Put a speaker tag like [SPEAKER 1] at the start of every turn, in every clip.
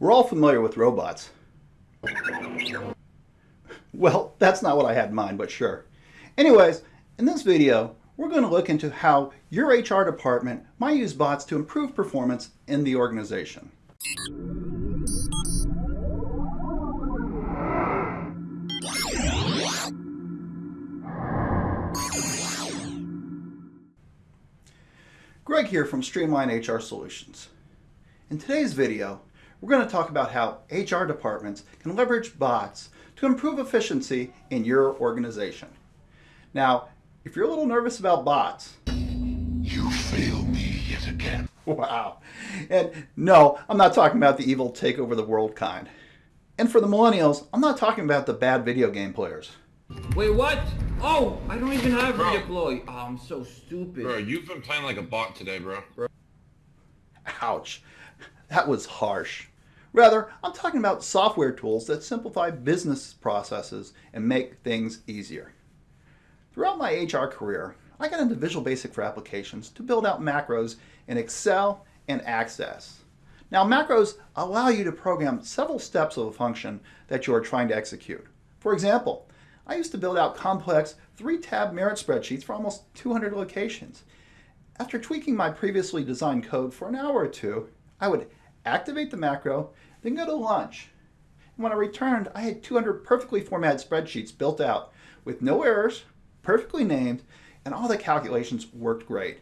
[SPEAKER 1] We're all familiar with robots. Well, that's not what I had in mind, but sure. Anyways, in this video, we're going to look into how your HR department might use bots to improve performance in the organization. Greg here from Streamline HR Solutions. In today's video, we're going to talk about how HR departments can leverage bots to improve efficiency in your organization. Now, if you're a little nervous about bots,
[SPEAKER 2] You fail me yet again.
[SPEAKER 1] wow. And no, I'm not talking about the evil take over the world kind. And for the millennials, I'm not talking about the bad video game players.
[SPEAKER 3] Wait, what? Oh, I don't even have
[SPEAKER 4] Bro.
[SPEAKER 3] redeploy. Oh, I'm so stupid.
[SPEAKER 4] Bro, you've been playing like a bot today, bro.
[SPEAKER 1] Ouch. That was harsh. Rather, I'm talking about software tools that simplify business processes and make things easier. Throughout my HR career, I got into Visual Basic for applications to build out macros in Excel and Access. Now, macros allow you to program several steps of a function that you are trying to execute. For example, I used to build out complex three-tab merit spreadsheets for almost 200 locations. After tweaking my previously designed code for an hour or two, I would activate the macro, then go to lunch. And when I returned, I had 200 perfectly formatted spreadsheets built out with no errors, perfectly named, and all the calculations worked great.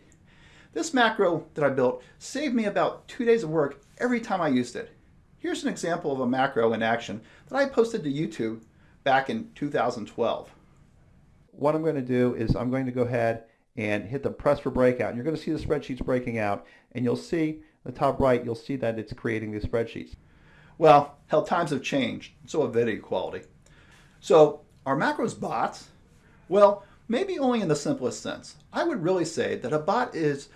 [SPEAKER 1] This macro that I built saved me about two days of work every time I used it. Here's an example of a macro in action that I posted to YouTube back in 2012.
[SPEAKER 5] what I'm going to do is I'm going to go ahead and hit the press for breakout. And you're going to see the spreadsheets breaking out, and you'll see the top right, you'll see that it's creating these spreadsheets.
[SPEAKER 1] Well, hell, times have changed, so have video quality. So, are macros bots? Well, maybe only in the simplest sense. I would really say that a bot is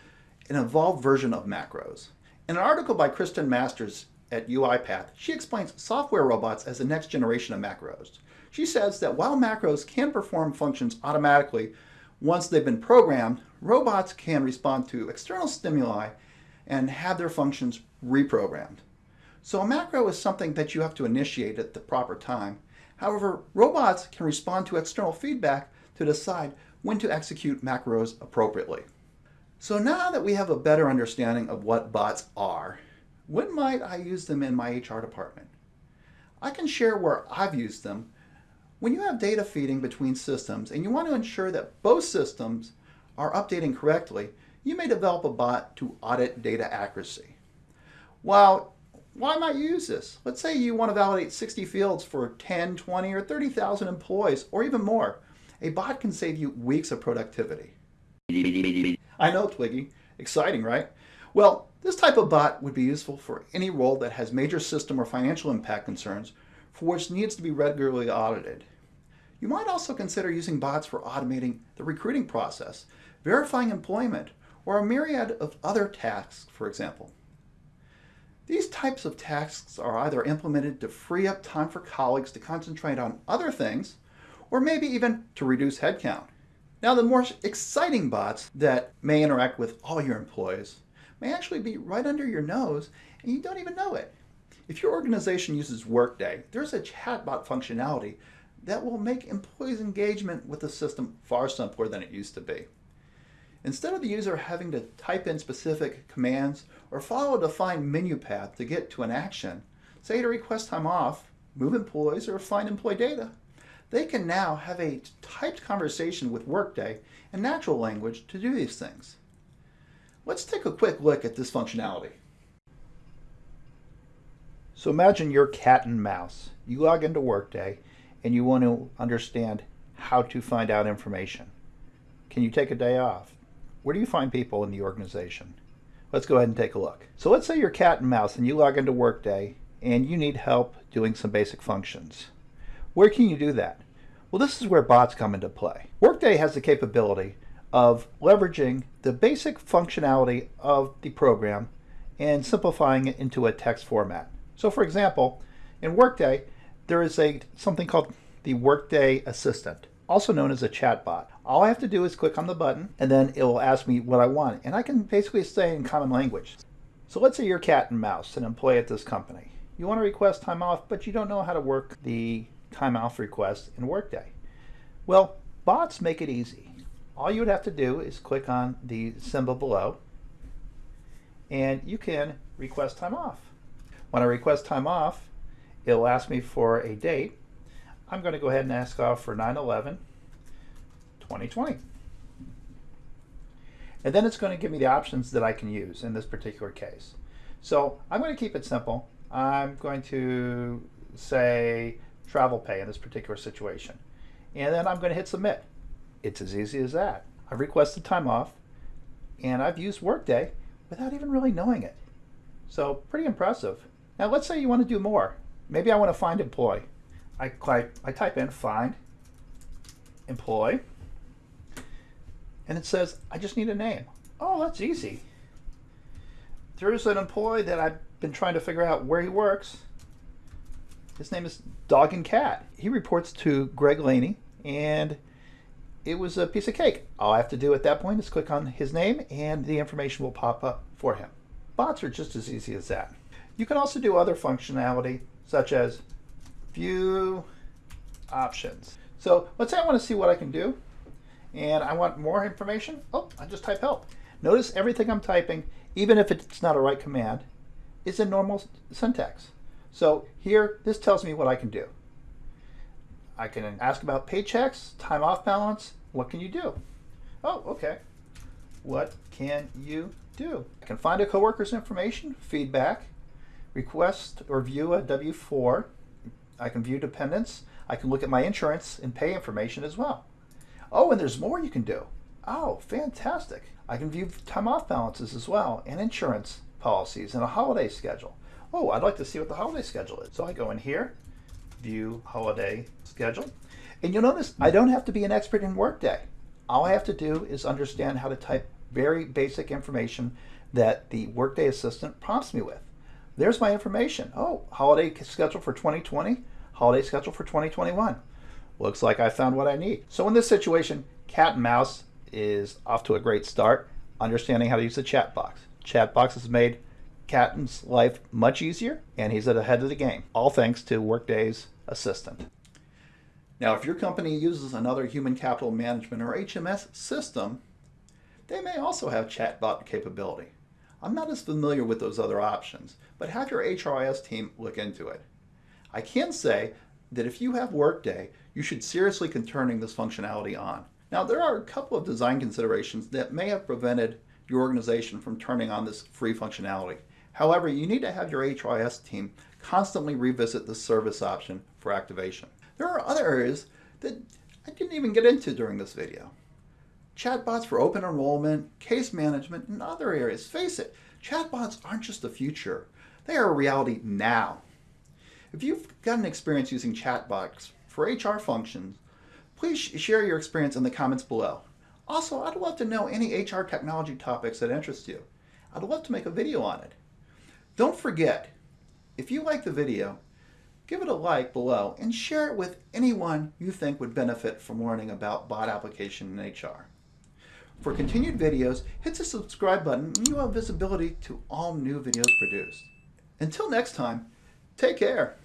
[SPEAKER 1] an evolved version of macros. In an article by Kristen Masters at UiPath, she explains software robots as the next generation of macros. She says that while macros can perform functions automatically once they've been programmed, robots can respond to external stimuli and have their functions reprogrammed. So a macro is something that you have to initiate at the proper time. However, robots can respond to external feedback to decide when to execute macros appropriately. So now that we have a better understanding of what bots are, when might I use them in my HR department? I can share where I've used them. When you have data feeding between systems and you want to ensure that both systems are updating correctly, you may develop a bot to audit data accuracy. Well, why might you use this? Let's say you want to validate 60 fields for 10, 20, or 30,000 employees, or even more. A bot can save you weeks of productivity. I know, Twiggy. Exciting, right? Well, this type of bot would be useful for any role that has major system or financial impact concerns for which needs to be regularly audited. You might also consider using bots for automating the recruiting process, verifying employment, or a myriad of other tasks, for example. These types of tasks are either implemented to free up time for colleagues to concentrate on other things, or maybe even to reduce headcount. Now, the more exciting bots that may interact with all your employees may actually be right under your nose and you don't even know it. If your organization uses Workday, there's a chatbot functionality that will make employees' engagement with the system far simpler than it used to be. Instead of the user having to type in specific commands or follow a defined menu path to get to an action, say to request time off, move employees, or find employee data, they can now have a typed conversation with Workday in natural language to do these things. Let's take a quick look at this functionality. So imagine you're cat and mouse. You log into Workday and you want to understand how to find out information. Can you take a day off? Where do you find people in the organization? Let's go ahead and take a look. So let's say you're cat and mouse and you log into Workday and you need help doing some basic functions. Where can you do that? Well, this is where bots come into play. Workday has the capability of leveraging the basic functionality of the program and simplifying it into a text format. So for example, in Workday, there is a something called the Workday Assistant, also known as a chatbot. All I have to do is click on the button and then it will ask me what I want. And I can basically say in common language. So let's say you're cat and mouse, an employee at this company. you want to request time off, but you don't know how to work the time off request in Workday. Well, bots make it easy. All you would have to do is click on the symbol below and you can request time off. When I request time off, it'll ask me for a date. I'm going to go ahead and ask off for 9 11 2020. And then it's going to give me the options that I can use in this particular case. So I'm going to keep it simple. I'm going to say travel pay in this particular situation. And then I'm going to hit submit. It's as easy as that. I've requested time off and I've used Workday without even really knowing it. So pretty impressive. Now let's say you want to do more. Maybe I want to find employee. I, I type in find employee and it says I just need a name. Oh, that's easy. There's an employee that I've been trying to figure out where he works. His name is Dog and Cat. He reports to Greg Laney and it was a piece of cake. All I have to do at that point is click on his name and the information will pop up for him. Bots are just as easy as that. You can also do other functionality such as view options. So let's say I want to see what I can do and I want more information. Oh, I just type help. Notice everything I'm typing, even if it's not a right command, is in normal syntax. So here, this tells me what I can do. I can ask about paychecks, time off balance. What can you do? Oh, okay. What can you do? I can find a coworker's information, feedback, request or view a W-4. I can view dependents. I can look at my insurance and pay information as well. Oh, and there's more you can do. Oh, fantastic. I can view time off balances as well and insurance policies and a holiday schedule. Oh, I'd like to see what the holiday schedule is. So I go in here, view holiday schedule. And you'll notice I don't have to be an expert in Workday. All I have to do is understand how to type very basic information that the Workday assistant prompts me with. There's my information. Oh, holiday schedule for 2020, holiday schedule for 2021. Looks like I found what I need. So in this situation, Cat and Mouse is off to a great start, understanding how to use the chatbot. Chat box has made Catton's life much easier, and he's at the head of the game, all thanks to Workday's assistant. Now, if your company uses another human capital management or HMS system, they may also have chatbot capability. I'm not as familiar with those other options, but have your HRIS team look into it. I can say that if you have Workday, you should seriously consider turning this functionality on. Now, there are a couple of design considerations that may have prevented your organization from turning on this free functionality. However, you need to have your HRIS team constantly revisit the service option for activation. There are other areas that I didn't even get into during this video. Chatbots for open enrollment, case management, and other areas. Face it, chatbots aren't just the future. They are a reality now. If you've got an experience using chatbots for HR functions, please share your experience in the comments below. Also, I'd love to know any HR technology topics that interest you. I'd love to make a video on it. Don't forget, if you like the video, give it a like below and share it with anyone you think would benefit from learning about bot application in HR. For continued videos, hit the subscribe button and you have visibility to all new videos produced. Until next time, take care.